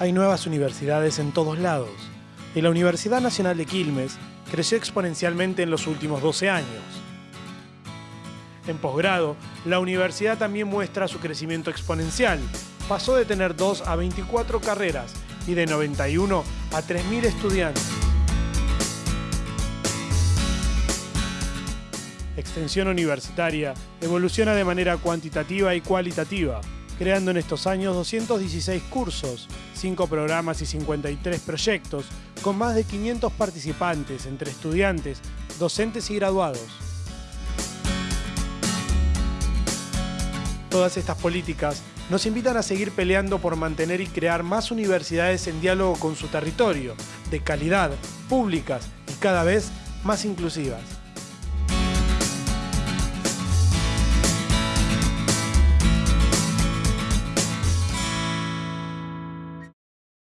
hay nuevas universidades en todos lados y la Universidad Nacional de Quilmes creció exponencialmente en los últimos 12 años. En posgrado, la universidad también muestra su crecimiento exponencial. Pasó de tener 2 a 24 carreras y de 91 a 3.000 estudiantes. Extensión universitaria evoluciona de manera cuantitativa y cualitativa, creando en estos años 216 cursos, 5 programas y 53 proyectos, con más de 500 participantes entre estudiantes, docentes y graduados. Todas estas políticas nos invitan a seguir peleando por mantener y crear más universidades en diálogo con su territorio, de calidad, públicas y cada vez más inclusivas.